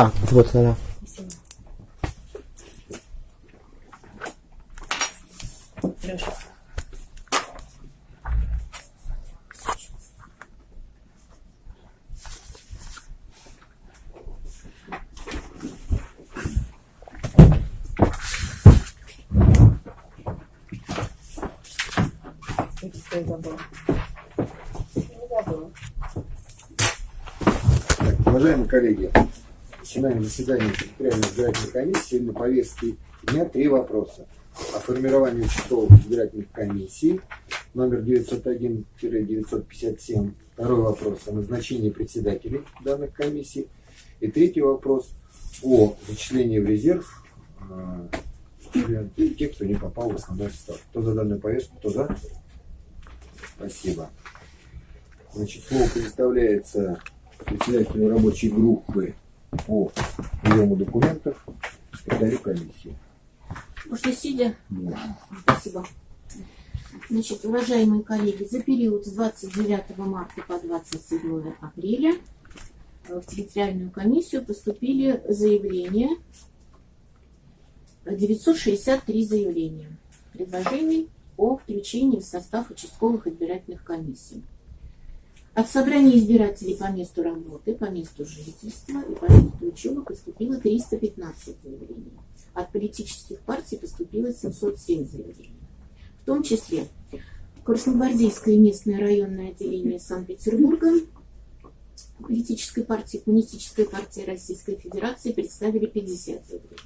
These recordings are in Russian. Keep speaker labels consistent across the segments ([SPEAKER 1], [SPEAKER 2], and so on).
[SPEAKER 1] А, вот она.
[SPEAKER 2] Леша. Что я забыла? Не забыла.
[SPEAKER 3] Так, уважаемые коллеги, начинаем заседание территориальной избирательной комиссии. На повестке дня три вопроса. О формировании участковых избирательных комиссий, номер 901-957. Второй вопрос о назначении председателей данных комиссий. И третий вопрос о зачислении в резерв э, тех, кто не попал в основной состав. Кто за данную повестку, кто за? Спасибо. Значит, слово предоставляется председателю рабочей группы по приему документов секретарю комиссии.
[SPEAKER 2] Можно сидя? Спасибо. Значит, уважаемые коллеги, за период с 29 марта по 27 апреля э, в территориальную комиссию поступили заявления, э, 963 заявления, предложений о включении в состав участковых избирательных комиссий. От собрания избирателей по месту работы, по месту жительства и по месту учебы поступило 315 заявлений. От политических партий поступило 707 заявлений. В том числе Красногвардейское местное районное отделение Санкт-Петербурга, политической партии, Коммунистическая партия Российской Федерации представили 50 заявлений.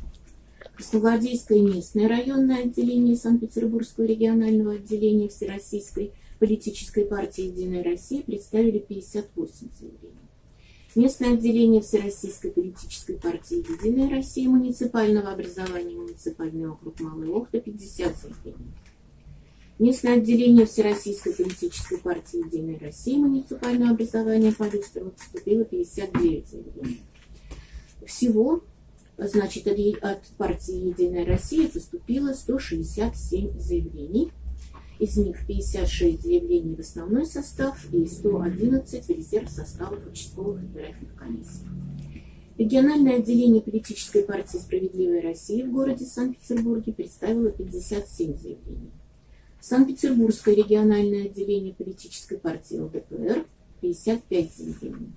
[SPEAKER 2] Красногвардейское местное районное отделение Санкт-Петербургского регионального отделения Всероссийской политической партии «Единая Россия» представили 58 заявлений. Местное отделение Всероссийской политической партии «Единая Россия» муниципального образования муниципальный округ Малый Охта 50 заявлений. Местное отделение Всероссийской политической партии «Единая Россия» муниципального образования Люстеру поступило 59 заявлений. Всего, значит, от партии «Единая Россия» поступило 167 заявлений. Из них 56 заявлений в основной состав и 111 в резерв составов участковых избирательных комиссий. Региональное отделение политической партии «Справедливая Россия» в городе Санкт-Петербурге представило 57 заявлений. Санкт-Петербургское региональное отделение политической партии ЛДПР 55 заявлений.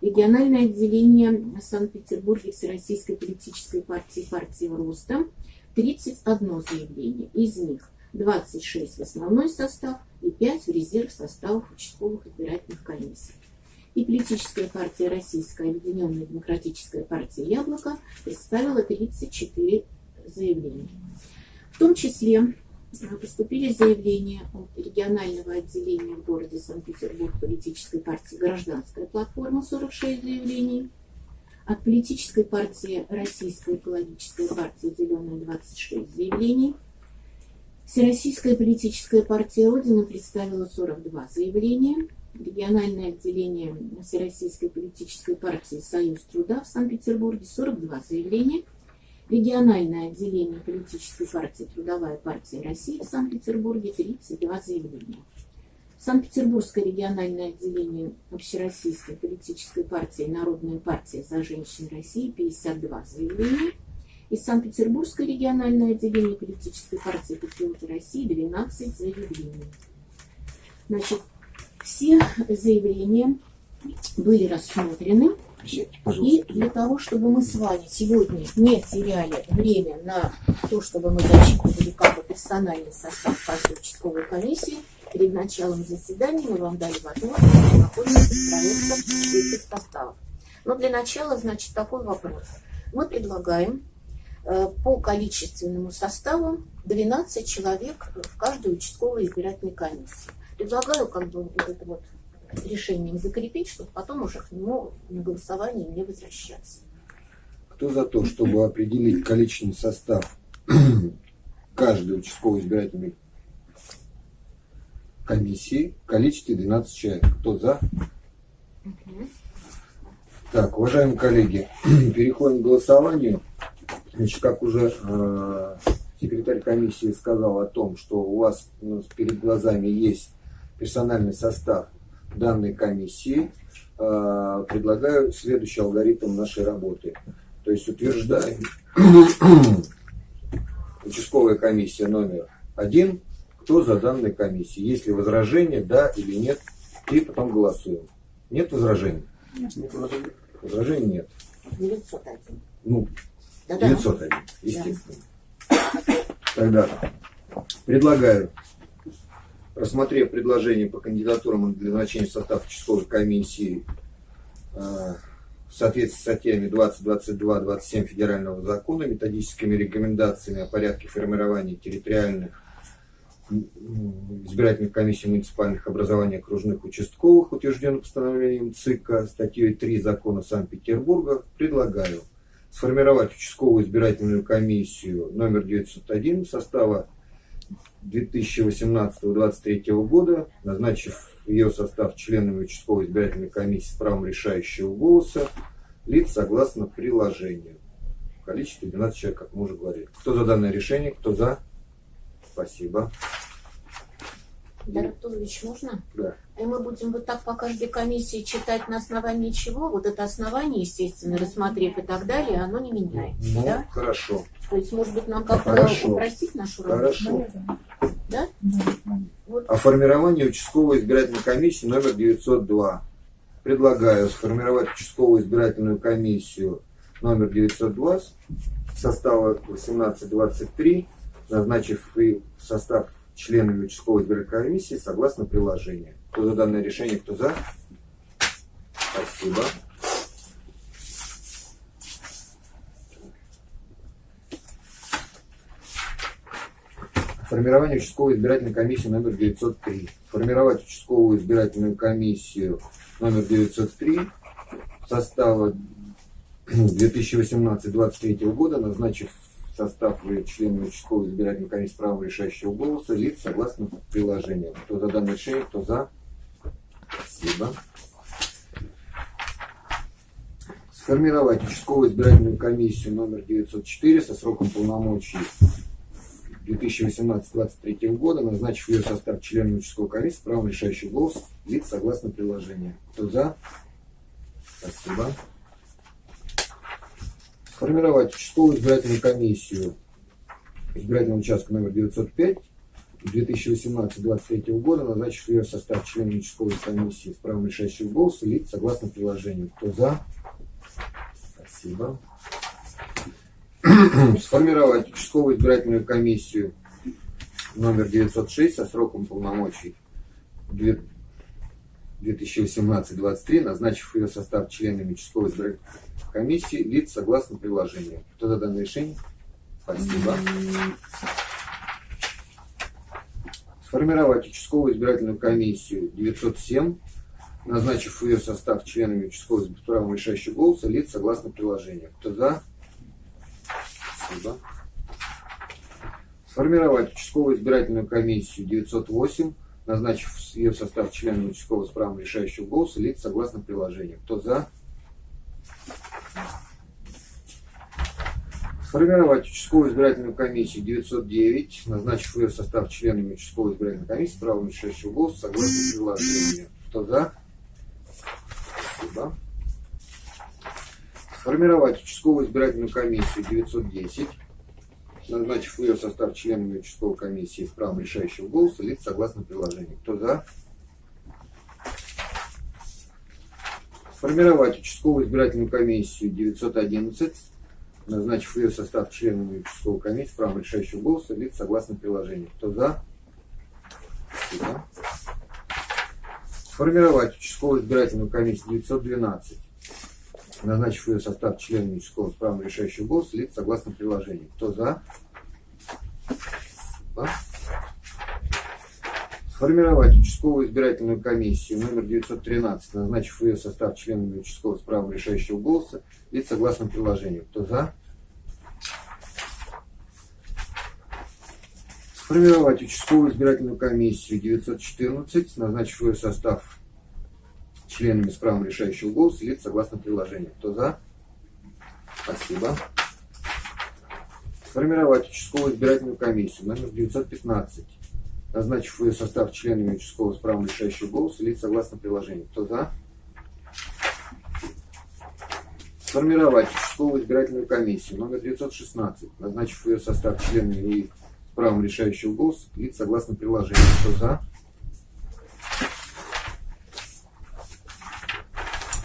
[SPEAKER 2] Региональное отделение Санкт-Петербурге Всероссийской политической партии партии Роста 31 заявление. Из них 26 в основной состав и 5 в резерв составов участковых избирательных комиссий. И политическая партия Российская Объединенная Демократическая партия Яблоко представила 34 заявления. В том числе э, поступили заявления от регионального отделения в городе Санкт-Петербург политической партии «Гражданская платформа» 46 заявлений, от политической партии Российская экологическая партия «Зеленая» 26 заявлений, Всероссийская политическая партия Родина представила 42 заявления, региональное отделение Всероссийской политической партии «Союз труда» в Санкт-Петербурге 42 заявления, региональное отделение политической партии «Трудовая партия России» в Санкт-Петербурге 32 заявления. Санкт-Петербургское региональное отделение Общероссийской политической партии «Народная партия за женщин России» 52 заявления. И Санкт-Петербургское региональное отделение политической партии «Патриоты России» 12 заявлений. Значит, все заявления были рассмотрены. И для того, чтобы мы с вами сегодня не теряли время на то, чтобы мы зачитывали как бы персональный состав каждой участковой комиссии, перед началом заседания мы вам дали возможность ознакомиться с проектом этих составов. Но для начала, значит, такой вопрос. Мы предлагаем по количественному составу 12 человек в каждой участковой избирательной комиссии. Предлагаю как бы вот это вот решением закрепить, чтобы потом уже к нему на голосование не возвращаться.
[SPEAKER 3] Кто за то, чтобы определить количественный состав каждой участковой избирательной комиссии в количестве 12 человек? Кто за? Так, уважаемые коллеги, переходим к голосованию. Значит, как уже э, секретарь комиссии сказал о том, что у вас ну, перед глазами есть персональный состав данной комиссии. э, предлагаю следующий алгоритм нашей работы. То есть утверждаем участковая комиссия номер один, кто за данной комиссией. Есть ли возражения, да или нет, и потом голосуем. Нет возражений? Возражений нет.
[SPEAKER 2] 901.
[SPEAKER 3] Ну,
[SPEAKER 2] Да-да.
[SPEAKER 3] 901, естественно. Тогда предлагаю, рассмотрев предложение по кандидатурам для назначения в состав участковой комиссии э, в соответствии с статьями 20, 22, 27 Федерального закона, методическими рекомендациями о порядке формирования территориальных избирательных комиссий муниципальных образований окружных участковых, утвержденных постановлением ЦИКа, статьей 3 закона Санкт-Петербурга, предлагаю сформировать участковую избирательную комиссию номер 901 состава 2018-2023 года, назначив ее состав членами участковой избирательной комиссии с правом решающего голоса лиц согласно приложению. В количестве 12 человек, как мы уже говорили. Кто за данное решение, кто за? Спасибо.
[SPEAKER 2] Дар Артурович, можно?
[SPEAKER 3] Да.
[SPEAKER 2] И мы будем вот так по каждой комиссии читать на основании чего? Вот это основание, естественно, рассмотрев и так далее, оно не меняется,
[SPEAKER 3] Ну,
[SPEAKER 2] да?
[SPEAKER 3] хорошо.
[SPEAKER 2] То есть, может быть, нам как-то
[SPEAKER 3] Хорошо.
[SPEAKER 2] упростить нашу работу?
[SPEAKER 3] Хорошо.
[SPEAKER 2] Да? Вот
[SPEAKER 3] О формировании участковой избирательной комиссии номер 902. Предлагаю сформировать участковую избирательную комиссию номер 902 состава 18-23, назначив и состав членами участковой избирательной комиссии согласно приложению. Кто за данное решение, кто за? Спасибо. Формирование участковой избирательной комиссии номер 903. Формировать участковую избирательную комиссию номер 903 состава 2018-2023 года, назначив в состав членов участковой избирательной комиссии право решающего голоса лиц согласно приложению. Кто за данное решение, кто за? Спасибо. Сформировать участковую избирательную комиссию номер 904 со сроком полномочий 2018-2023 года, назначив ее состав членов участковой комиссии, правом решающий голос лиц согласно приложению. Кто за? Спасибо. Сформировать участковую избирательную комиссию избирательного участка номер 905 2018-2023 года, назначив ее состав членов участковой комиссии с правом решающего голоса лиц согласно приложению. Кто за? Спасибо сформировать участковую избирательную комиссию номер 906 со сроком полномочий 2018-23, назначив ее состав членами участковой избирательной комиссии лиц согласно приложению. Кто за данное решение? Спасибо. Сформировать участковую избирательную комиссию 907, назначив ее состав членами с правом решающего голоса лиц согласно приложению. Кто за? Спасибо. Сформировать участковую избирательную комиссию 908, назначив ее состав членов участкового с решающего голоса лиц согласно приложению. Кто за? Сформировать участковую избирательную комиссию 909, назначив ее состав членами участковой избирательной комиссии с правом решающего голоса согласно приложению. Кто за? Спасибо сформировать участковую избирательную комиссию 910, назначив ее состав членами участковой комиссии с правом решающего голоса лиц согласно приложению. Кто за? Сформировать участковую избирательную комиссию 911, назначив ее состав членами участковой комиссии правом решающего голоса лиц согласно приложению. Кто за? Спасибо. Сформировать участковую избирательную комиссию 912, назначив ее состав членами участкового с правом решающего голоса лиц согласно приложению. Кто за? Спасибо. Сформировать участковую избирательную комиссию номер 913, назначив ее состав членами участкового с правом решающего голоса лиц согласно приложению. Кто за? Сформировать участковую избирательную комиссию 914, назначив ее состав членами с правом решающего голоса лиц согласно приложению. Кто за? Спасибо. Сформировать участковую избирательную комиссию номер 915, назначив ее состав членами участкового правом решающего голоса лиц согласно приложению. Кто за? Сформировать участковую избирательную комиссию номер 916, назначив ее состав членами и правом решающего голоса лиц согласно приложению. Кто за?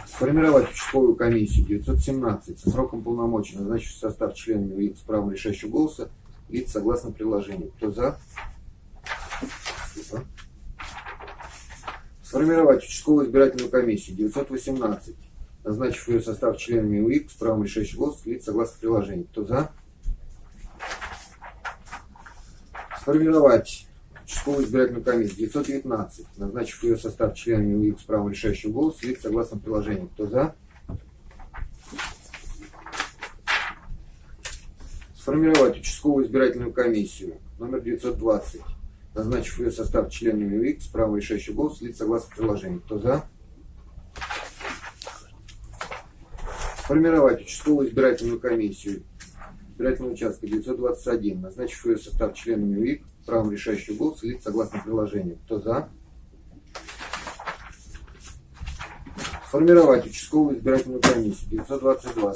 [SPEAKER 3] Сформировать участковую комиссию 917 со сроком полномочий, назначив состав членами с правом решающего голоса лиц согласно приложению. Кто за? Спасибо. Сформировать участковую избирательную комиссию 918, назначив ее состав членами УИК с правом решающего голоса лиц согласно приложению. Кто за? Сформировать участковую избирательную комиссию 919, назначив ее состав членами УИК с правом решающего голоса лиц согласно приложению. Кто за? Сформировать участковую избирательную комиссию номер 920, назначив ее состав членами УИК с правом решающего голоса лиц согласно приложению. Кто за? Сформировать участковую избирательную комиссию избирательного участка 921, назначив ее состав членами УИК правом решающего голоса лиц согласно приложению. Кто за? Сформировать участковую избирательную комиссию 922,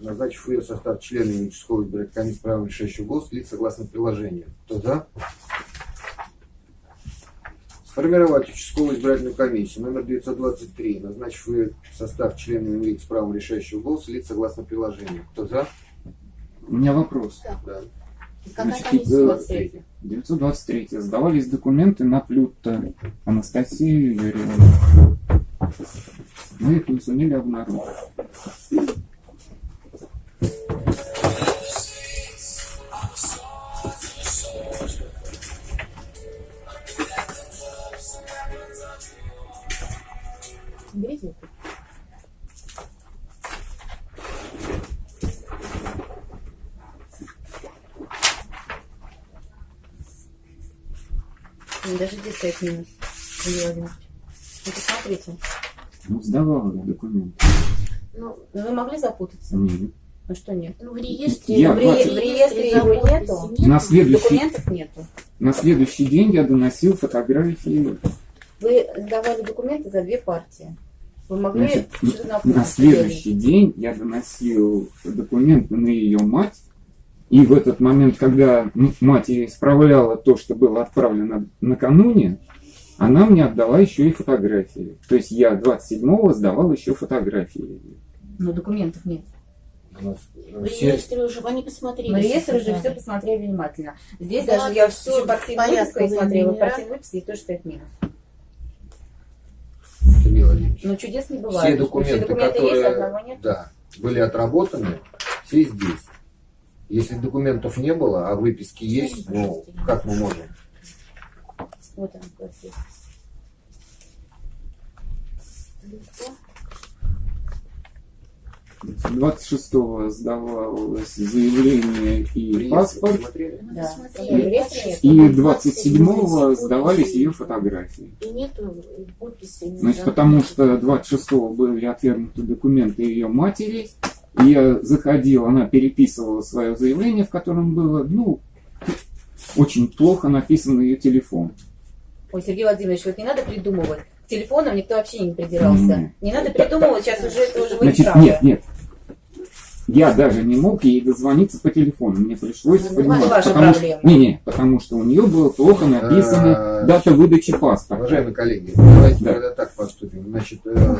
[SPEAKER 3] назначив ее состав членами участковой избирательной комиссии правом решающего голоса лиц согласно приложению. Кто за? Сформировать участковую избирательную комиссию номер 923, назначив ее состав членами лиц с правом решающего голоса лиц согласно приложению. Кто за?
[SPEAKER 1] У меня вопрос.
[SPEAKER 3] Да.
[SPEAKER 2] Какая
[SPEAKER 1] Значит,
[SPEAKER 2] комиссия?
[SPEAKER 1] э,
[SPEAKER 3] 23.
[SPEAKER 1] 923. Сдавались документы на Плюта Анастасию Юрьевну. Мы их не сумели обнаружить.
[SPEAKER 4] Даже здесь стоит минус. Владимирович. Вы посмотрите.
[SPEAKER 1] Ну, сдавала документы.
[SPEAKER 2] Ну,
[SPEAKER 4] Ну, вы могли запутаться?
[SPEAKER 1] Нет.
[SPEAKER 4] Ну что нет?
[SPEAKER 2] ну, в реестре,
[SPEAKER 1] Я
[SPEAKER 2] в, ре-
[SPEAKER 4] в реестре его нету?
[SPEAKER 2] нет.
[SPEAKER 1] На следующий,
[SPEAKER 4] Документов нету.
[SPEAKER 1] на следующий день я доносил фотографии.
[SPEAKER 4] Вы сдавали документы за две партии. Вы могли
[SPEAKER 1] Значит, На следующий день я доносил документы на ее мать. И в этот момент, когда мать исправляла то, что было отправлено накануне, она мне отдала еще и фотографии. То есть я 27-го сдавал еще фотографии.
[SPEAKER 4] Но документов нет.
[SPEAKER 3] У нас, э,
[SPEAKER 2] В
[SPEAKER 3] все-
[SPEAKER 2] реестре уже, они посмотрели.
[SPEAKER 4] В реестре уже все посмотрели внимательно. Здесь
[SPEAKER 2] Да,
[SPEAKER 4] даже я
[SPEAKER 2] всё
[SPEAKER 4] всю
[SPEAKER 2] в
[SPEAKER 4] партийную выписку смотрела. Партийную выписку и тоже стоит минус.
[SPEAKER 3] Сергей Владимирович,
[SPEAKER 4] Но чудес не
[SPEAKER 3] все
[SPEAKER 4] бывает.
[SPEAKER 3] документы,
[SPEAKER 4] документы есть,
[SPEAKER 3] которые
[SPEAKER 4] одного нет.
[SPEAKER 3] да, были отработаны, все здесь. Если документов не было, а выписки есть, ну, как мы можем?
[SPEAKER 4] Вот он, процесс.
[SPEAKER 1] 26-го сдавалось заявление и
[SPEAKER 3] Приезд,
[SPEAKER 1] паспорт.
[SPEAKER 4] Да. нет.
[SPEAKER 1] И 27-го сдавались ее фотографии.
[SPEAKER 2] И нету подписи.
[SPEAKER 1] Значит, потому что 26-го были отвергнуты документы ее матери. Я заходил, она переписывала свое заявление, в котором было, ну, очень плохо написан ее телефон.
[SPEAKER 4] Ой, Сергей Владимирович, вот не надо придумывать. К телефонам никто вообще не придирался.
[SPEAKER 1] Мгм.
[SPEAKER 4] Не надо придумывать, сейчас уже это уже
[SPEAKER 1] Значит, нет, нет. Я даже не мог ей дозвониться по телефону. Мне пришлось
[SPEAKER 4] Ну,
[SPEAKER 1] понимать,
[SPEAKER 4] это ваша
[SPEAKER 1] потому что,
[SPEAKER 4] проблема.
[SPEAKER 1] не, не, потому что у нее было плохо написано
[SPEAKER 3] А,
[SPEAKER 1] дата выдачи паспорта.
[SPEAKER 3] Уважаемые коллеги, давайте
[SPEAKER 1] Да.
[SPEAKER 3] тогда так поступим. Значит, э,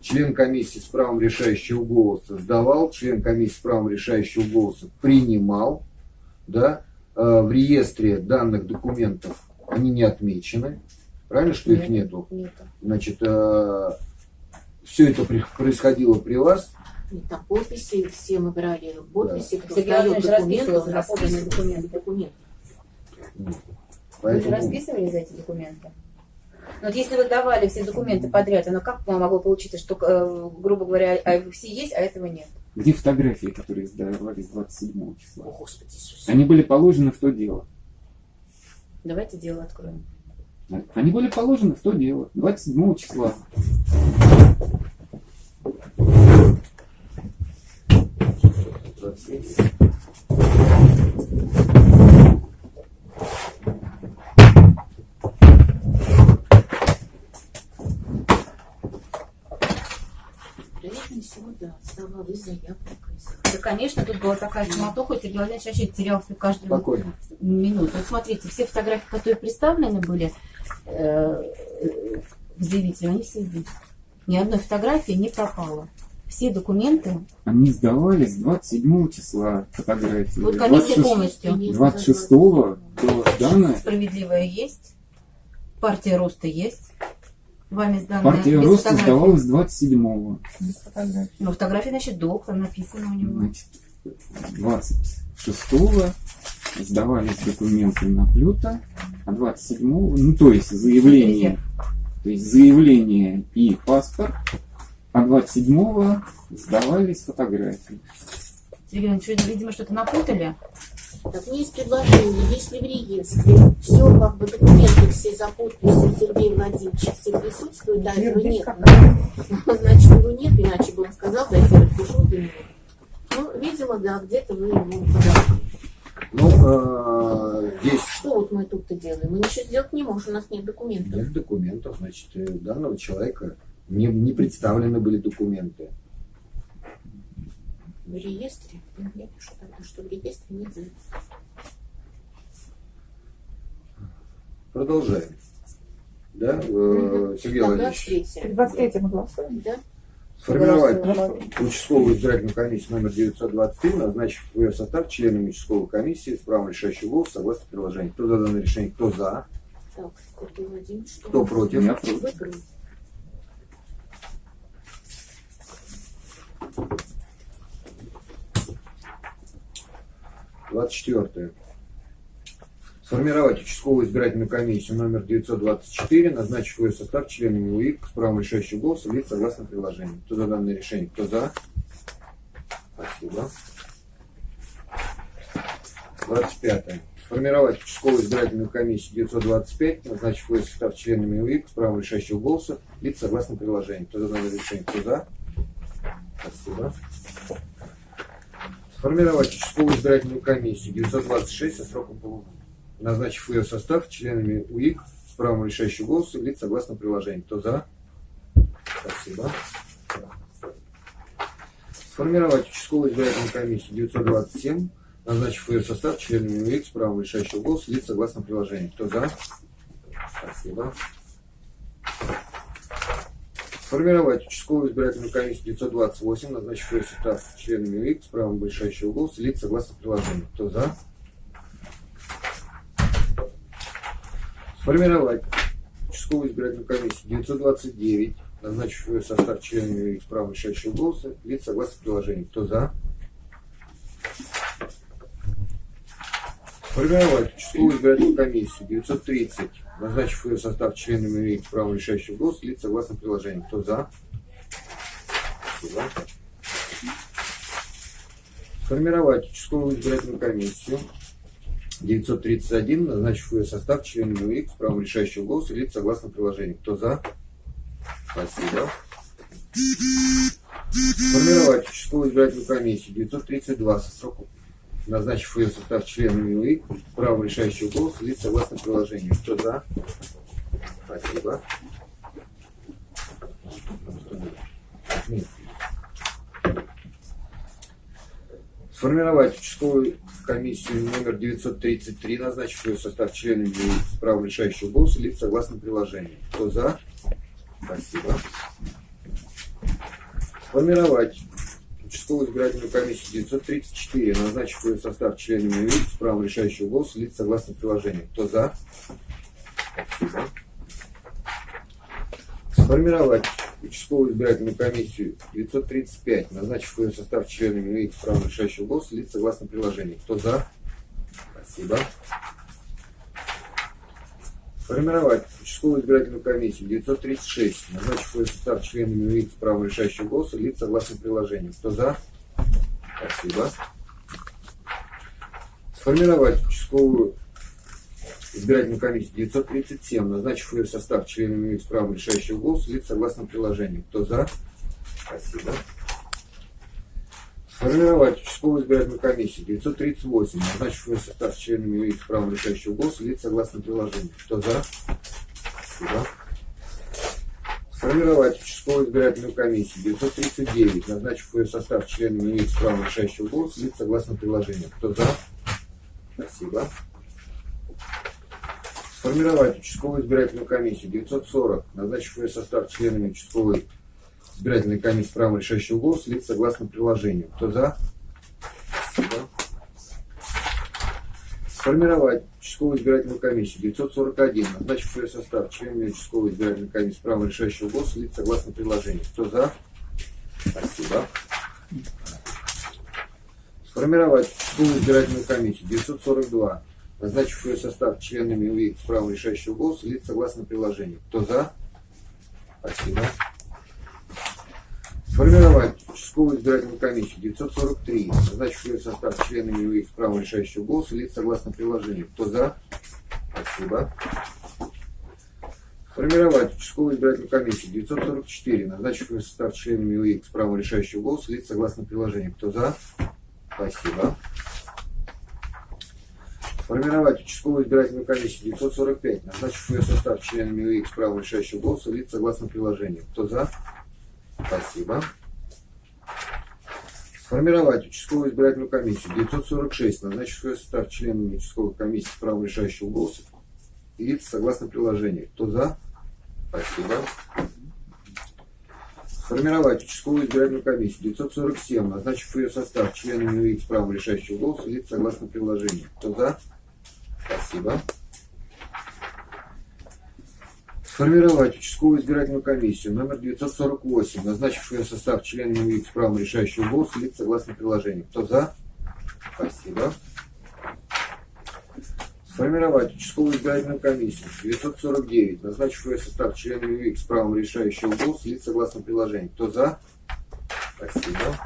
[SPEAKER 3] член комиссии с правом решающего голоса сдавал, член комиссии с правом решающего голоса принимал, да, Э, в реестре данных документов они не отмечены, правильно, что их
[SPEAKER 4] Нет.
[SPEAKER 3] нету?
[SPEAKER 4] Нету.
[SPEAKER 3] Значит, все это происходило при вас,
[SPEAKER 2] И там подписи, все мы брали подписи, кто
[SPEAKER 4] Сергей
[SPEAKER 2] сдает документы,
[SPEAKER 4] поданные
[SPEAKER 2] расписывался
[SPEAKER 4] документы.
[SPEAKER 2] документы.
[SPEAKER 4] Вы же расписывали за эти документы? Ну, вот если вы сдавали все документы подряд, оно как могло получиться, что, э, грубо говоря, а все есть, а этого нет?
[SPEAKER 1] Где фотографии, которые сдавались 27 числа?
[SPEAKER 2] О, Господи Иисусе.
[SPEAKER 1] Они были положены в то дело.
[SPEAKER 4] Давайте дело откроем.
[SPEAKER 1] Они были положены в то дело. 27 числа.
[SPEAKER 2] Проверим сегодня. Да, оставалась заявка.
[SPEAKER 4] Да, конечно, тут была такая суматоха, и Сергей Владимирович вообще терялся каждую
[SPEAKER 3] Спокойно.
[SPEAKER 4] минуту. Вот смотрите, все фотографии, которые представлены были э, э, в заявителе, они все здесь. Ни одной фотографии не пропало. Все документы,
[SPEAKER 1] Они сдавались 27 числа фотографии.
[SPEAKER 4] Вот комиссия
[SPEAKER 1] 26
[SPEAKER 4] полностью.
[SPEAKER 1] 26 было сдано.
[SPEAKER 4] справедливая есть, партия роста есть, вами сданная
[SPEAKER 1] Партия роста
[SPEAKER 4] фотографий.
[SPEAKER 1] сдавалась 27
[SPEAKER 4] Ну, фотографии, значит, там написано у него.
[SPEAKER 1] Значит, 26 сдавались документы на Плюта, а 27 ну то есть заявление, то есть заявление и паспорт, а 27 сдавались фотографии.
[SPEAKER 4] Сергей Иванович, видимо, что-то напутали.
[SPEAKER 2] Так, у меня есть предложение, если в реестре все, как бы документы все за подписью Сергея Владимировича все присутствуют, да, его нет. Значит, его нет, иначе бы он сказал, дайте я распишу для него. Ну, видимо, да, где-то вы ему подали.
[SPEAKER 3] Ну, э, здесь
[SPEAKER 2] Что вот мы тут-то делаем? Мы ничего сделать не можем, у нас нет документов.
[SPEAKER 3] нет документов, значит, э, у данного человека не, не представлены были документы.
[SPEAKER 2] В реестре? Я пишу тогда, что в реестре нет.
[SPEAKER 3] Продолжаем. Да,
[SPEAKER 2] Мгм.
[SPEAKER 3] Сергей Владимирович,
[SPEAKER 2] третье.
[SPEAKER 5] 23 мы голосуем.
[SPEAKER 2] Да?
[SPEAKER 3] сформировать участковую избирательную комиссию номер 923, назначив в ее состав членами участковой комиссии с правом решающего голоса согласно приложению. Кто за данное решение, кто за,
[SPEAKER 2] Так, что
[SPEAKER 3] кто против.
[SPEAKER 1] Я против.
[SPEAKER 2] Вы против.
[SPEAKER 3] Двадцать четвертое. Сформировать участковую избирательную комиссию номер 924, назначив ее состав членами УИК с правом решающего голоса лиц согласно приложению. Кто за данное решение, кто за? Спасибо. 25. Сформировать участковую избирательную комиссию 925, назначив ее состав членами УИК с правом решающего голоса лиц согласно приложению. Кто за данное решение, кто за? Спасибо. Сформировать участковую избирательную комиссию 926 со сроком полугода, назначив ее состав членами УИК с правом решающего голоса лиц согласно приложению. Кто за? Спасибо. Сформировать участковую избирательную комиссию 927, назначив ее состав членами УИК с правом решающего голоса лиц согласно приложению. Кто за? Спасибо. Сформировать участковую избирательную комиссию 928, назначив ее состав членами УИК с правом решающего голоса лиц согласно приложению. Кто за? Сформировать участковую избирательную комиссию 929, назначив ее состав членами УИК с правом решающего голоса лиц согласно приложению. Кто за? Сформировать участковую избирательную комиссию 930, назначив ее состав членами УИК с правом решающего голоса лиц согласно приложению. Кто за? Спасибо. Сформировать участковую избирательную комиссию 931, назначив ее состав членами УИК с правом решающего голоса лиц согласно приложению. Кто за? Спасибо. Сформировать участковую избирательную комиссию 932 со сроком назначив ее состав членами УИК с правом решающего голоса лиц согласно приложению. Кто за? Спасибо. Сформировать участковую комиссию номер 933, назначив ее состав членами с правом решающего голоса лиц согласно приложению. Кто за? Спасибо. Сформировать участковую избирательную комиссию 934, назначив ее состав членами УИК с правом решающего голоса лиц согласно приложению. Кто за? Спасибо. Сформировать участковую избирательную комиссию 935, назначив ее состав членами УИК с правом решающего голоса лиц согласно приложению. Кто за? Спасибо. Сформировать участковую избирательную комиссию 936, назначив ее состав членами УИК с правом решающего голоса лиц согласно приложению. Кто за? Спасибо. Сформировать участковую избирательную комиссию 937, назначив ее состав членами УИК с правом решающего голоса лиц согласно приложению. Кто за? Спасибо. Сформировать участковую избирательную комиссию 938, назначив ее состав членами с правом решающего голоса лиц согласно приложению. Кто за? Спасибо. Сформировать участковую избирательную комиссию 939, назначив ее состав членами имеет право решающего голоса, лиц согласно приложению. Кто за? Спасибо. Сформировать участковую избирательную комиссию 940, назначив ее состав членами участковой избирательной комиссии право решающего голоса, лиц согласно приложению. Кто за? Спасибо. Сформировать участковую избирательную комиссию 941, назначив ее состав членами участковой избирательной комиссии право решающего голоса, лиц согласно приложению. Кто за? Спасибо. Сформировать участковую избирательную комиссию 942, назначив ее состав членами УИК с правом решающего голоса, лиц согласно приложению. Кто за? Спасибо. Сформировать участковую избирательную комиссию 943, назначив ее состав членами УИК с правом решающего голоса, лиц согласно приложению. Кто за? Спасибо. Сформировать участковую избирательную комиссию 944, назначив ее состав членами УИК с правом решающего голоса, лиц согласно приложению. Кто за? Спасибо. Сформировать участковую избирательную комиссию 945, назначив ее состав членами УИК с правом решающего голоса, лиц согласно приложению. Кто за? Спасибо. Сформировать участковую избирательную комиссию 946, назначив ее состав членами участковой комиссии с правом решающего голоса, лиц согласно приложению. Кто за? Спасибо. Сформировать участковую избирательную комиссию 947, назначив ее состав членами УИК с правом решающего голоса, лиц согласно приложению. Кто за? Спасибо. Сформировать участковую избирательную комиссию номер 948, назначив ее состав членами с правом решающего голоса, лиц согласно приложению. Кто за? Спасибо. Сформировать участковую избирательную комиссию 949, назначив ее состав членами с правом решающего голоса, лиц согласно приложению. Кто за? Спасибо.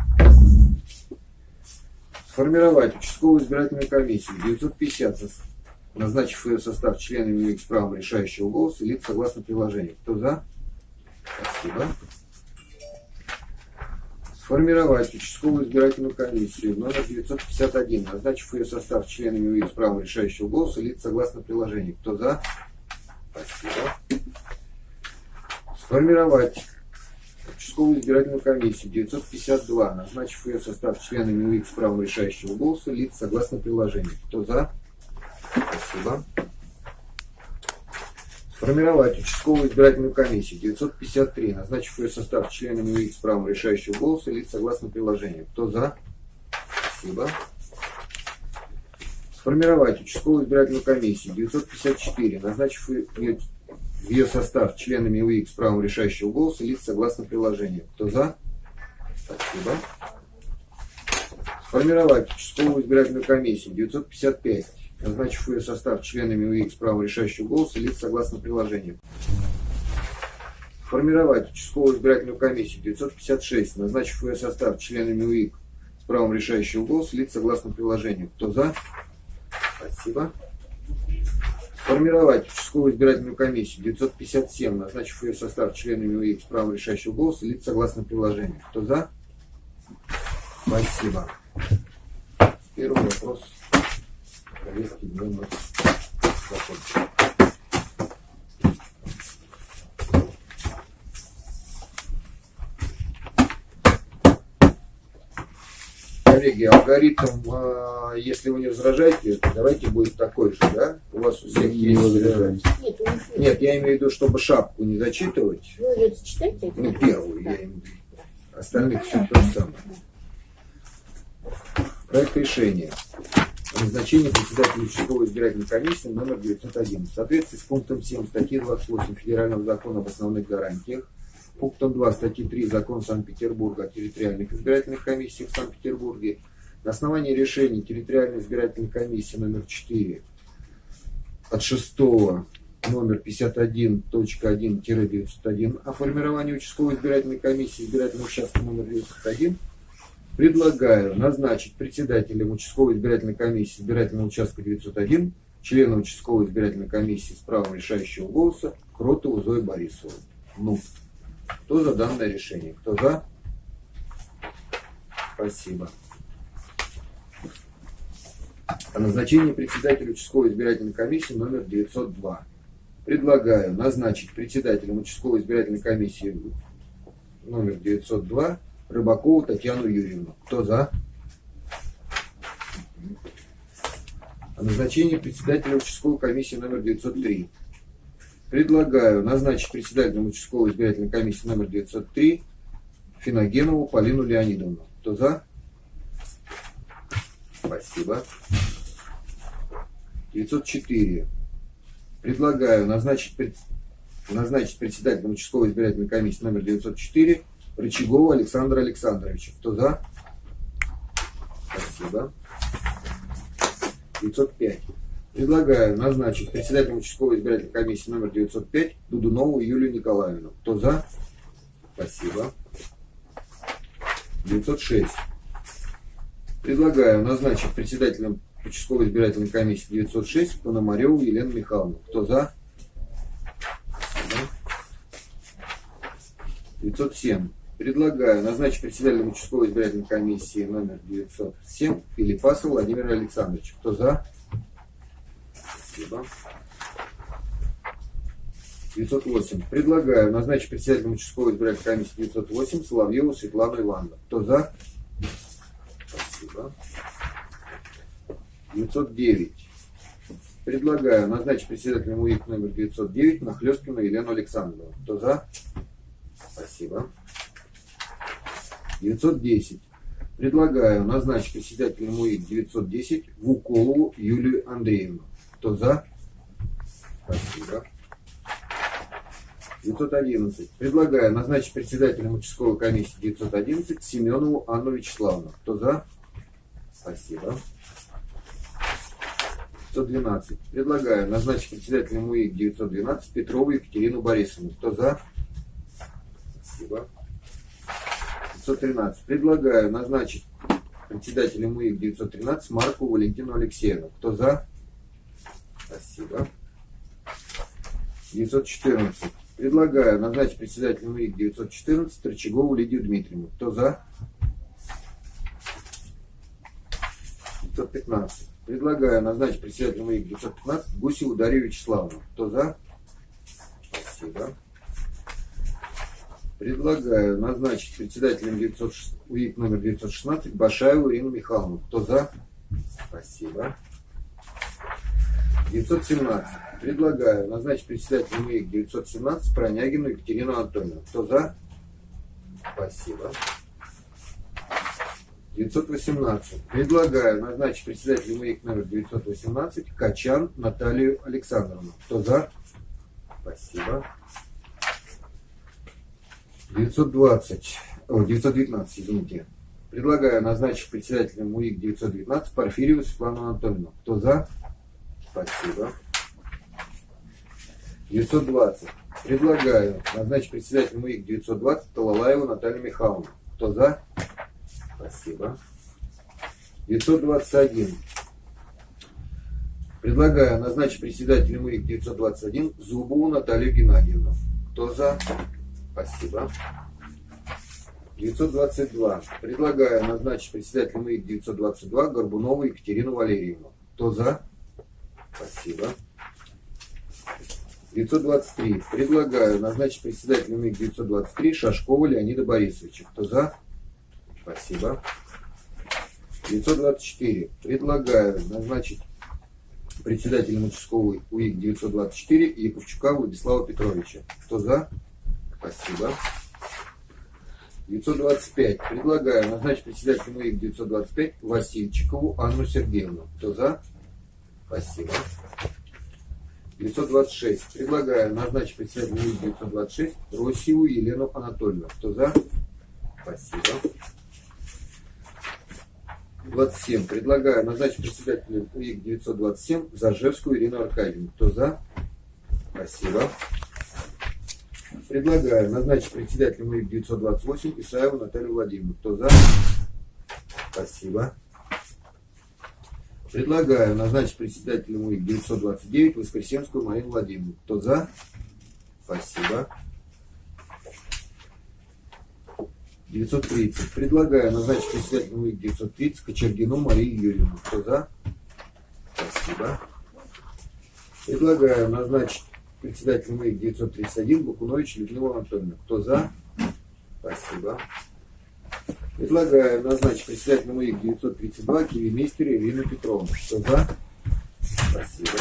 [SPEAKER 3] Сформировать участковую избирательную комиссию 950, назначив ее состав членами УИК с правом решающего голоса, лиц согласно приложению. Кто за? Спасибо. Сформировать участковую избирательную комиссию номер 951, назначив ее состав членами УИК с правом решающего голоса, лиц согласно приложению. Кто за? Спасибо. Сформировать участковую избирательную комиссию 952, назначив ее состав членами УИК с правом решающего голоса, лиц согласно приложению. Кто за? Спасибо. Сформировать участковую избирательную комиссию 953, назначив ее состав членами УИК с правом решающего голоса, лиц согласно приложению. Кто за? Спасибо. Сформировать участковую избирательную комиссию 954, назначив ее, в ее состав членами УИК с правом решающего голоса, лиц согласно приложению. Кто за? Спасибо. Сформировать участковую избирательную комиссию 955, назначив ее состав членами УИК с правом решающего голоса, лиц согласно приложению. Формировать участковую избирательную комиссию 956, назначив ее состав членами УИК с правом решающего голоса, лиц согласно приложению. Кто за? Спасибо. Формировать участковую избирательную комиссию 957, назначив ее состав членами УИК с правом решающего голоса, лиц согласно приложению. Кто за? Спасибо. Первый вопрос повестки дня мы закончили. Коллеги, алгоритм, а, если вы не возражаете, давайте будет такой же, да? У вас у всех
[SPEAKER 5] Не
[SPEAKER 3] есть... э,
[SPEAKER 5] возражаем.
[SPEAKER 2] Нет, них
[SPEAKER 3] Нет, я имею в виду, чтобы шапку не зачитывать.
[SPEAKER 2] Вы ее зачитаете?
[SPEAKER 3] Ну, первую,
[SPEAKER 2] Да.
[SPEAKER 3] я имею в виду. Остальных все то же самое. Проект решения. о Назначение председателя участковой избирательной комиссии номер 901. В соответствии с пунктом 7 статьи 28 Федерального закона об основных гарантиях, пунктом 2 статьи 3 Закона Санкт-Петербурга о территориальных избирательных комиссиях в Санкт-Петербурге, на основании решений территориальной избирательной комиссии номер 4 от 6 номер 51.1-901 о формировании участковой избирательной комиссии избирательного участка номер 901 предлагаю назначить председателем участковой избирательной комиссии избирательного участка 901 члена участковой избирательной комиссии с правом решающего голоса Кротову Зою Борисову. Ну, кто за данное решение? Кто за? Спасибо. О назначении председателя участковой избирательной комиссии номер 902. Предлагаю назначить председателем участковой избирательной комиссии номер 902 Рыбакову Татьяну Юрьевну. Кто за? О назначении председателя участковой комиссии номер 903. Предлагаю назначить председателем участковой избирательной комиссии номер 903 Финогенову Полину Леонидовну. Кто за? Спасибо. 904. Предлагаю назначить, назначить председателем участковой избирательной комиссии номер 904 Рычагова Александра Александровича. Кто за? Спасибо. 905. Предлагаю назначить председателем участковой избирательной комиссии номер 905 Дудунову Юлию Николаевну. Кто за? Спасибо. 906. Предлагаю назначить председателем участковой избирательной комиссии 906 Пономареву Елену Михайловну. Кто за? Спасибо. 907. Предлагаю назначить председателем участковой избирательной комиссии номер 907 Филиппаса Владимира Александровича. Кто за? Спасибо. 908. Предлагаю назначить председателем участковой избирательной комиссии 908 Соловьеву Светлану Ивановну. Кто за? Спасибо. 909. Предлагаю назначить председателем УИК номер 909 Нахлесткину Елену Александровну. Кто за? Спасибо. 910. Предлагаю назначить председателем УИК 910 Вуколову Юлию Андреевну. Кто за? Спасибо. 911. Предлагаю назначить председателем участковой комиссии 911 Семенову Анну Вячеславовну. Кто за? Спасибо. 912. Предлагаю назначить председателем УИК 912 Петрову Екатерину Борисовну. Кто за? Спасибо. 913. Предлагаю назначить председателем УИК 913 Марку Валентину Алексеевну. Кто за? Спасибо. 914. Предлагаю назначить председателем УИК 914 Рычагову Лидию Дмитриевну. Кто за? 915. Предлагаю назначить председателем УИК 915 Гусеву Дарью Вячеславовну. Кто за? Спасибо. Предлагаю назначить председателем 900, УИК номер 916 Башаеву Ирину Михайловну. Кто за? Спасибо. 917. Предлагаю назначить председателем УИК 917 Пронягину Екатерину Анатольевну. Кто за? Спасибо. 918. Предлагаю назначить председателем УИК номер 918 Качан Наталью Александровну. Кто за? Спасибо. 920. О, 919, извините. Предлагаю назначить председателем УИК 919 Порфирьеву Светлану Анатольевну. Кто за? Спасибо. 920. Предлагаю назначить председателем УИК 920 Талалаеву Наталью Михайловну. Кто за? Спасибо. 921. Предлагаю назначить председателем УИК 921 Зубову Наталью Геннадьевну. Кто за? Спасибо. 922. Предлагаю назначить председателем УИК 922 Горбунову Екатерину Валерьевну. Кто за? Спасибо. 923. Предлагаю назначить председателем УИК 923 Шашкова Леонида Борисовича. Кто за? Спасибо. 924. Предлагаю назначить председателем участковой УИК 924 Яковчука Владислава Петровича. Кто за? Спасибо. 925. Предлагаю назначить председателем УИК 925 Васильчикову Анну Сергеевну. Кто за? Спасибо. 926. Предлагаю назначить председателем УИК 926 Росеву Елену Анатольевну. Кто за? Спасибо. 27. Предлагаю назначить председателем УИК 927 Зажевскую Ирину Аркадьевну. Кто за? Спасибо. Предлагаю назначить председателем УИК 928 Исаеву Наталью Владимировну. Кто за? Спасибо. Предлагаю назначить председателем УИК 929 Воскресенскую Марину Владимировну. Кто за? Спасибо. 930. Предлагаю назначить председателем УИК 930 Кочергину Марию Юрьевну. Кто за? Спасибо. Предлагаю назначить председателем МИИК 931 Бакунович Людмила Анатольевна. Кто за? Спасибо. Предлагаю назначить председателем МИИК 932 Кивимейстер Ирину Петровну. Кто за? Спасибо.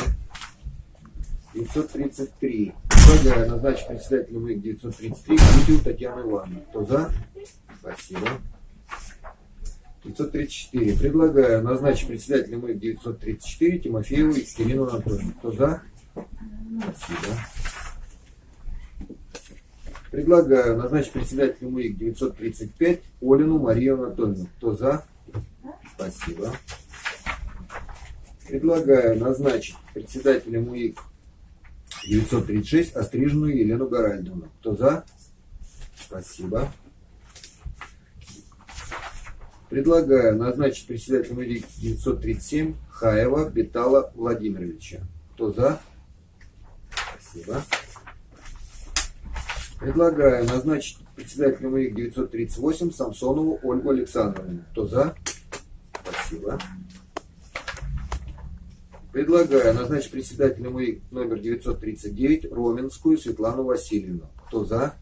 [SPEAKER 3] 933. Предлагаю назначить председателем МИИК 933 Кутию Татьяну Ивановну. Кто за? Спасибо. 934. Предлагаю назначить председателем МИИК 934 Тимофееву Екатерину Анатольевну. Кто за? Спасибо. Предлагаю назначить председателем МИИК 935 Олину Марию Анатольевну. Кто за? Спасибо. Предлагаю назначить председателем УИК 936 Остриженную Елену Гаральдовну. Кто за? Спасибо. Предлагаю назначить председателем УИК 937 Хаева Бетала Владимировича. Кто за? Спасибо. Предлагаю назначить председателем УИК 938 Самсонову Ольгу Александровну. Кто за? Спасибо. Предлагаю назначить председателем УИК номер 939 Роменскую Светлану Васильевну. Кто за?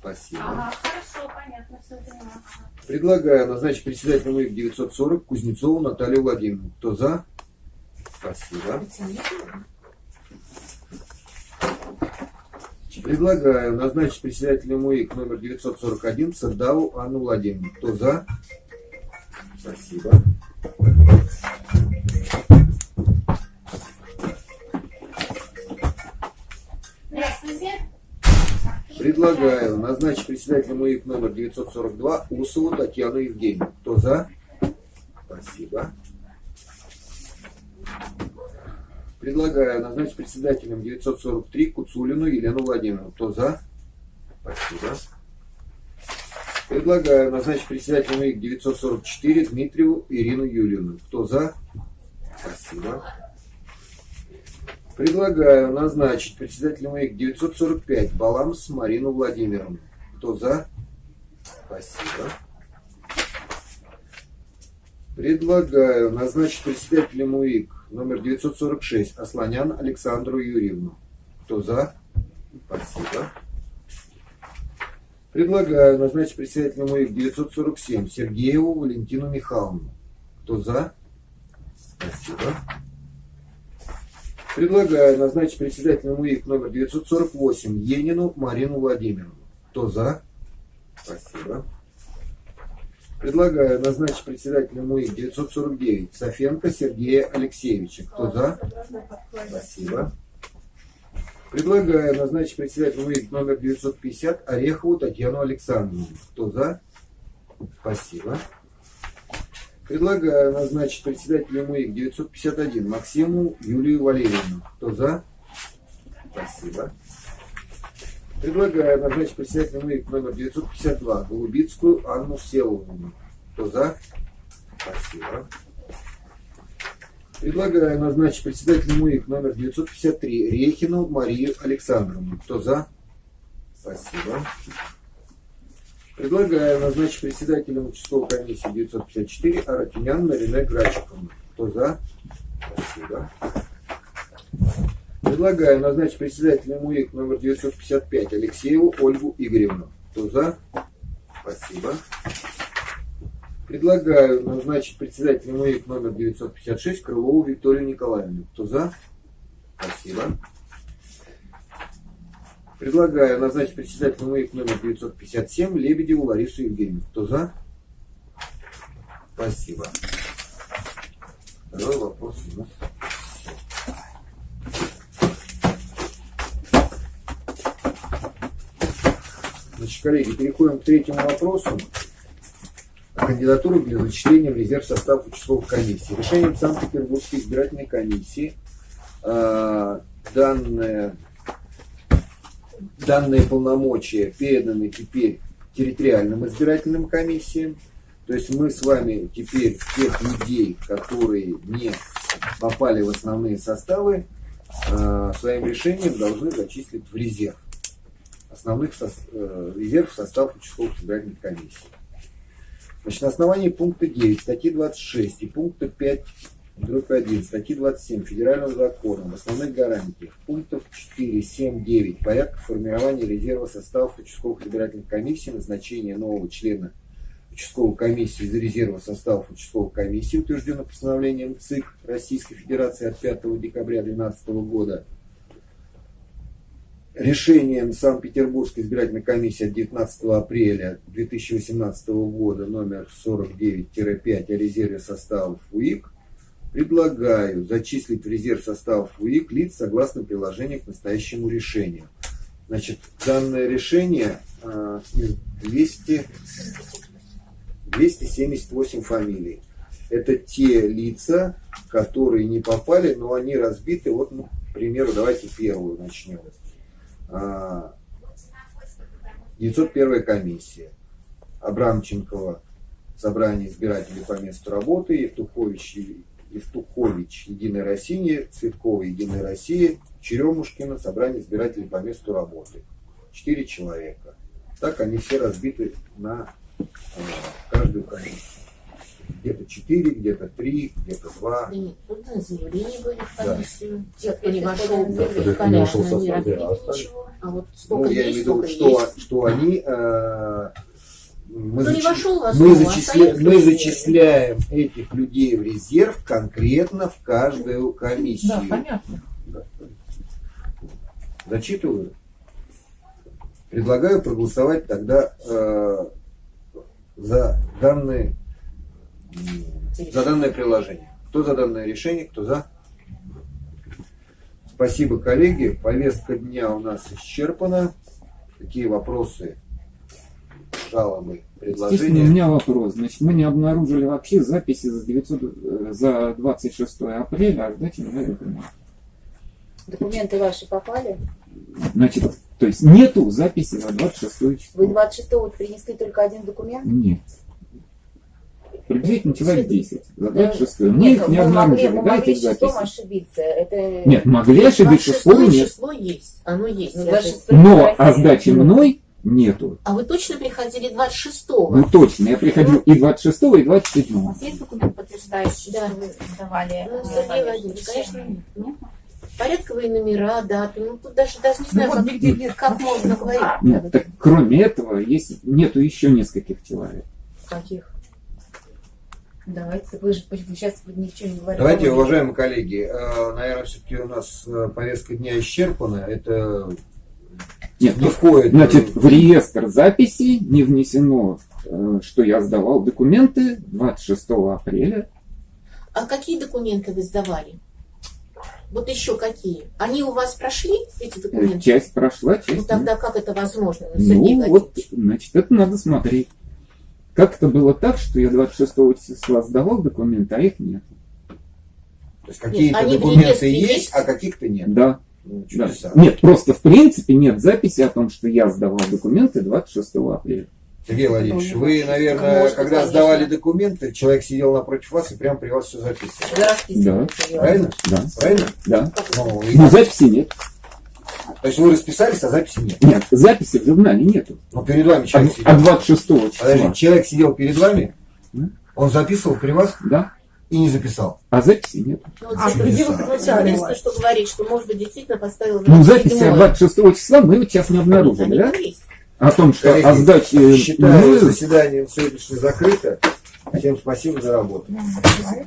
[SPEAKER 3] Спасибо.
[SPEAKER 2] Ага, хорошо, понятно, все поняла.
[SPEAKER 3] Предлагаю назначить председателем УИК 940 Кузнецову Наталью Владимировну. Кто за? Спасибо. Предлагаю назначить председателем УИК номер 941 Сардаву Анну Владимировну. Кто за? Спасибо.
[SPEAKER 2] Здравствуйте.
[SPEAKER 3] Предлагаю назначить председателем УИК номер 942 Усову Татьяну Евгеньевну. Кто за? Спасибо. Предлагаю назначить председателем 943 Куцулину Елену Владимировну. Кто за? Спасибо. Предлагаю назначить председателем УИК 944 Дмитриеву Ирину Юльевну. Кто за? Спасибо. Предлагаю назначить председателем УИК 945 Баламс Марину Владимировну. Кто за? Спасибо. Предлагаю назначить председателем УИК номер 946 Асланян Александру Юрьевну. Кто за? Спасибо. Предлагаю назначить председателем УИК 947 Сергееву Валентину Михайловну. Кто за? Спасибо. Предлагаю назначить председателем УИК номер 948 Енину Марину Владимировну. Кто за? Спасибо. Предлагаю назначить председателем УИК 949 Софенко Сергея Алексеевича. Кто за? Спасибо. Предлагаю назначить председателем УИК номер 950 Орехову Татьяну Александровну. Кто за? Спасибо. Предлагаю назначить председателем УИК 951 Максиму Юлию Валерьевну. Кто за? Спасибо. Предлагаю назначить председателем УИК номер 952 Голубицкую Анну Всеволодовну. Кто за? Спасибо. Предлагаю назначить председателем УИК номер 953 Рехину Марию Александровну. Кто за? Спасибо. Предлагаю назначить председателем участковой комиссии 954 Аратюнян Нарине Грачиковну. Кто за? Спасибо. Предлагаю назначить председателем УИК номер 955 Алексееву Ольгу Игоревну. Кто за? Спасибо. Предлагаю назначить председателем УИК номер 956 Крылову Викторию Николаевну. Кто за? Спасибо. Предлагаю назначить председателем УИК номер 957 Лебедеву Ларису Евгеньевну. Кто за? Спасибо. Второй вопрос у нас. Коллеги, переходим к третьему вопросу. Кандидатуру для зачисления в резерв состав участковых комиссий. Решением Санкт-Петербургской избирательной комиссии э, данные полномочия переданы теперь территориальным избирательным комиссиям. То есть мы с вами теперь тех людей, которые не попали в основные составы, э, своим решением должны зачислить в резерв основных со, э, резерв в состав участковых избирательных комиссий. Значит, на основании пункта 9 статьи 26 и пункта 5 дробь 1 статьи 27 Федерального закона об основных гарантиях пунктов 4, 7, 9 порядка формирования резерва составов участковых избирательных комиссий, назначение нового члена участковой комиссии из резерва составов участковых комиссий, утверждено постановлением ЦИК Российской Федерации от 5 декабря 2012 года, решением Санкт-Петербургской избирательной комиссии от 19 апреля 2018 года номер 49-5 о резерве составов УИК предлагаю зачислить в резерв составов УИК лиц согласно приложению к настоящему решению. Значит, данное решение э, из 200, 278 фамилий. Это те лица, которые не попали, но они разбиты. Вот, ну, к примеру, давайте первую начнем. А, 901 комиссия. Абрамченкова, собрание избирателей по месту работы, Евтухович, Евтухович, Единая Россия, Цветкова, Единая Россия, Черемушкина, собрание избирателей по месту работы. Четыре человека. Так они все разбиты на э, каждую комиссию. Где-то четыре, где-то три, где-то два.
[SPEAKER 2] И тут на заявление были в
[SPEAKER 3] Да.
[SPEAKER 4] Те,
[SPEAKER 2] Кто не вошел,
[SPEAKER 4] Да,
[SPEAKER 2] были
[SPEAKER 5] не вошел в
[SPEAKER 2] не
[SPEAKER 5] состав,
[SPEAKER 2] разбили
[SPEAKER 5] да, остались.
[SPEAKER 2] ничего. А вот
[SPEAKER 3] Ну, я имею в виду, что,
[SPEAKER 2] есть.
[SPEAKER 3] что они... э, мы,
[SPEAKER 2] не
[SPEAKER 3] зачи-
[SPEAKER 2] вошел в
[SPEAKER 3] мы,
[SPEAKER 2] основу,
[SPEAKER 3] зачисля- мы зачисляем этих людей в резерв конкретно в каждую комиссию.
[SPEAKER 5] Да, понятно.
[SPEAKER 3] Зачитываю. Предлагаю проголосовать тогда э, за данные за данное приложение. Кто за данное решение, кто за? Спасибо, коллеги. Повестка дня у нас исчерпана. Какие вопросы, жалобы,
[SPEAKER 1] Естественно, у
[SPEAKER 3] предложения?
[SPEAKER 1] меня вопрос. Значит, мы не обнаружили вообще записи за, 900, э, за 26 апреля, а ждать надо.
[SPEAKER 4] Документы ваши попали?
[SPEAKER 1] Значит, то есть нету записи за 26
[SPEAKER 4] Вы
[SPEAKER 1] число.
[SPEAKER 4] 26-го принесли только один документ?
[SPEAKER 1] Нет. Приблизительно человек 10. За
[SPEAKER 4] Да.
[SPEAKER 1] 26 Мы их не обнаружили. Да,
[SPEAKER 4] могли
[SPEAKER 1] этих записей?
[SPEAKER 4] ошибиться. Это...
[SPEAKER 1] Нет, могли ошибиться,
[SPEAKER 2] 26
[SPEAKER 1] школы нет.
[SPEAKER 2] число есть. Оно есть.
[SPEAKER 4] Ну,
[SPEAKER 2] я
[SPEAKER 4] 26
[SPEAKER 2] же-
[SPEAKER 1] Но о сдаче мной нету.
[SPEAKER 2] А вы точно приходили 26-го?
[SPEAKER 1] Ну точно, я приходил и 26 и
[SPEAKER 6] У
[SPEAKER 1] 27
[SPEAKER 6] вас есть документ, подтверждающий,
[SPEAKER 2] Да.
[SPEAKER 6] что вы сдавали?
[SPEAKER 2] Ну,
[SPEAKER 6] э,
[SPEAKER 2] Сергей? Владимирович, конечно, нет.
[SPEAKER 6] Нет?
[SPEAKER 2] Порядковые номера, даты. Ну, тут даже, даже не
[SPEAKER 5] Ну
[SPEAKER 2] знаю,
[SPEAKER 5] вот
[SPEAKER 2] как,
[SPEAKER 5] нигде нет.
[SPEAKER 2] как можно говорить.
[SPEAKER 1] Нет, так кроме этого, есть, нету еще нескольких человек.
[SPEAKER 4] Каких? Давайте, вы же сейчас ни в чем не говорите.
[SPEAKER 3] Давайте, уважаемые коллеги, э, наверное, все-таки у нас э, повестка дня исчерпана. Это
[SPEAKER 1] Нет,
[SPEAKER 3] не входит.
[SPEAKER 1] Значит, в реестр записи не внесено, э, что я сдавал документы 26 апреля.
[SPEAKER 2] А какие документы вы сдавали? Вот еще какие? Они у вас прошли, эти
[SPEAKER 1] Э,
[SPEAKER 2] документы?
[SPEAKER 1] Часть прошла,
[SPEAKER 2] Ну,
[SPEAKER 1] часть нет.
[SPEAKER 2] тогда как это возможно, Сергей
[SPEAKER 1] Ну, вот, значит, это надо смотреть. Как это было так, что я 26 числа сдавал документы, а их нет?
[SPEAKER 3] То есть какие-то документы есть,
[SPEAKER 2] есть?
[SPEAKER 3] а каких-то нет.
[SPEAKER 1] Да,
[SPEAKER 3] Ну,
[SPEAKER 1] да. Нет, просто в принципе нет записи о том, что я сдавал документы 26 апреля.
[SPEAKER 3] Сергей Владимирович,
[SPEAKER 4] Ну,
[SPEAKER 3] вы, наверное,
[SPEAKER 4] может,
[SPEAKER 3] когда
[SPEAKER 4] конечно.
[SPEAKER 3] сдавали документы, человек сидел напротив вас и прямо при вас все записывал.
[SPEAKER 4] Её.
[SPEAKER 3] Правильно?
[SPEAKER 1] Да,
[SPEAKER 3] Правильно?
[SPEAKER 1] да.
[SPEAKER 3] Ну, и-
[SPEAKER 1] Но записи нет.
[SPEAKER 3] То есть вы расписались, а записи нет.
[SPEAKER 1] Нет, записи в журнале нету.
[SPEAKER 3] Но перед вами
[SPEAKER 1] А,
[SPEAKER 3] человек
[SPEAKER 1] а
[SPEAKER 3] сидел.
[SPEAKER 1] 26 числа,
[SPEAKER 3] Подожди, человек сидел перед вами,
[SPEAKER 1] М?
[SPEAKER 3] он записывал при вас
[SPEAKER 1] да,
[SPEAKER 3] и не записал.
[SPEAKER 1] а записи нет.
[SPEAKER 2] Ну, вот
[SPEAKER 5] А,
[SPEAKER 2] Владимирович,
[SPEAKER 5] выключали
[SPEAKER 2] единственное,
[SPEAKER 5] вас.
[SPEAKER 2] что говорит, что, может быть, действительно поставил
[SPEAKER 1] Ну,
[SPEAKER 2] 27-е.
[SPEAKER 1] записи от 26 числа мы сейчас не обнаружили, да? О том, что
[SPEAKER 3] Коллеги,
[SPEAKER 1] о сдаче
[SPEAKER 3] Считаю
[SPEAKER 1] мною
[SPEAKER 3] заседание сегодняшнее закрыто. Всем спасибо за работу.
[SPEAKER 6] Можно?